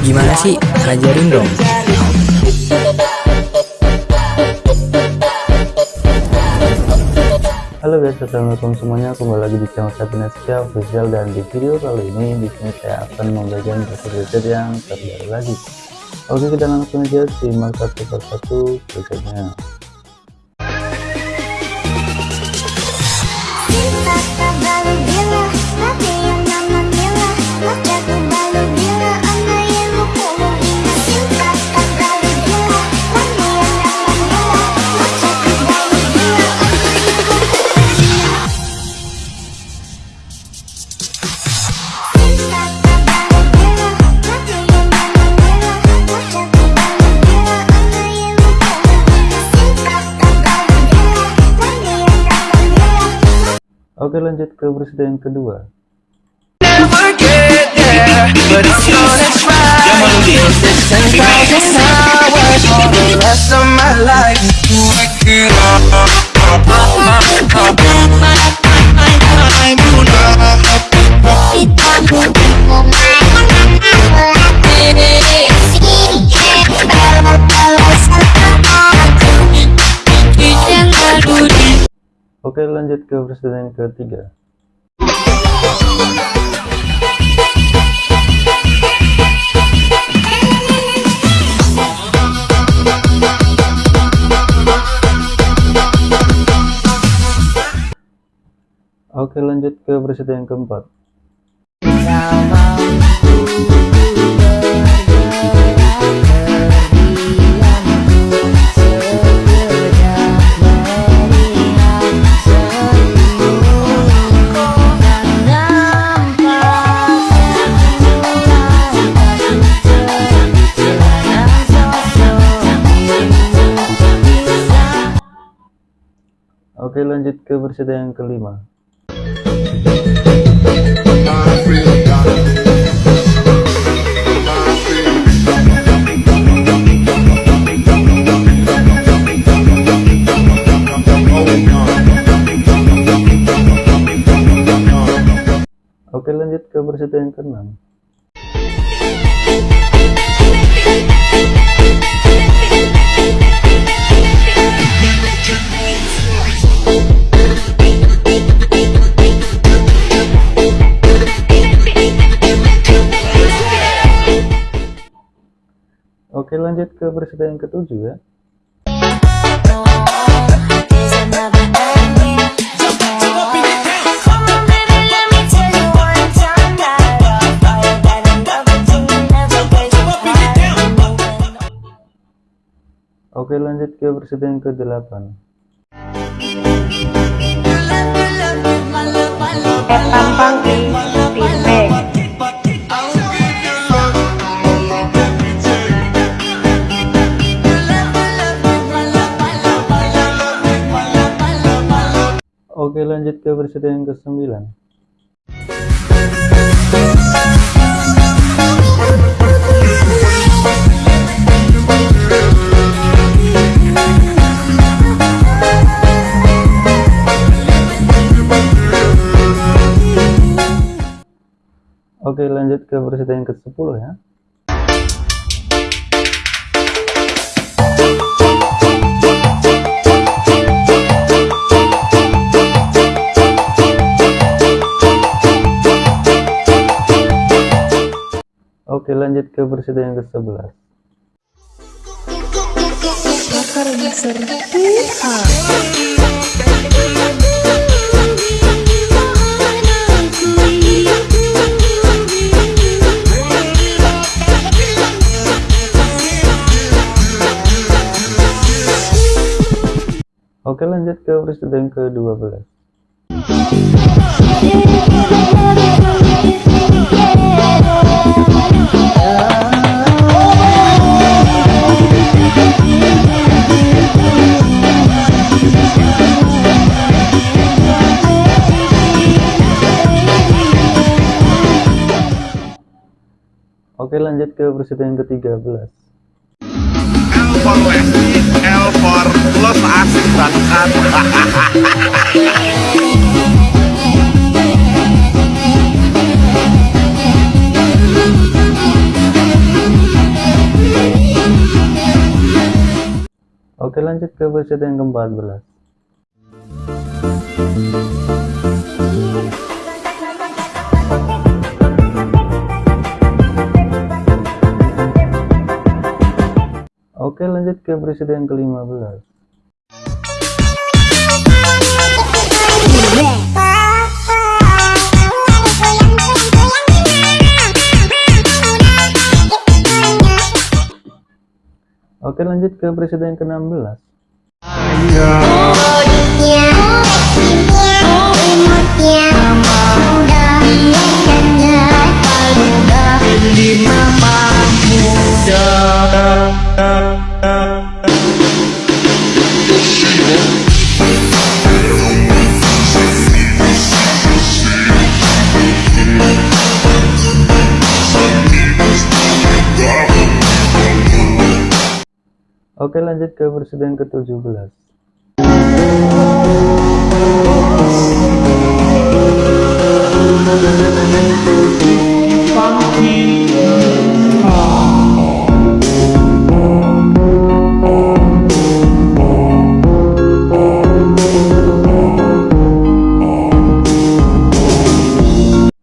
Gimana sih? Ajarin dong. Halo guys, assalamualaikum semuanya. Kembali lagi di channel Sapinesia Official dan di video kali ini di sini saya akan membagikan preset yang terbaru lagi. Oke, kita langsung aja simak satu persatu presetnya. Oke lanjut ke berita yang kedua Oke lanjut ke presiden ketiga. Oke lanjut ke presiden keempat Oke lanjut ke berita yang kelima. Oke lanjut ke berita yang keenam lanjut ke berita yang ketujuh ya. Oke lanjut ke berita yang ke-8 tampang Oke lanjut ke berita yang ke-9 Oke lanjut ke berita yang ke-10 ya lanjut ke berita yang ke-11 Oke lanjut ke berita yang ke-12 Oke lanjut ke berita yang ke-13 L for Lesti, L for Los asik banget Oke lanjut ke versi yang ke-14 Oke lanjut ke presiden ke-15 Oke lanjut ke presiden ke-16 Oke lanjut ke presiden ke-17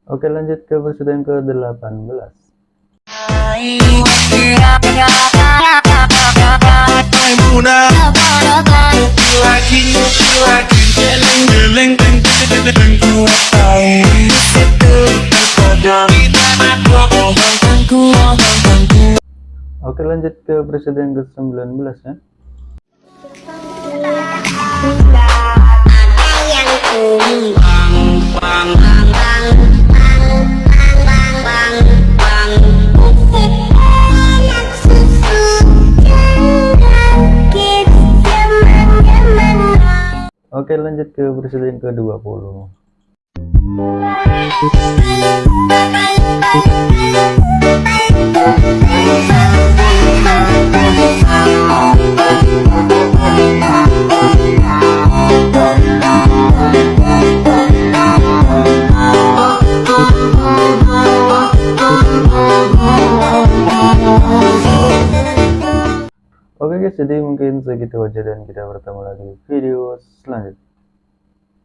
Oke lanjut ke presiden ke-18 Oke lanjut ke presiden ke-19 ya Oke lanjut ke presiden ke-20 Oke guys, jadi mungkin segitu aja dan kita bertemu lagi di video selanjutnya.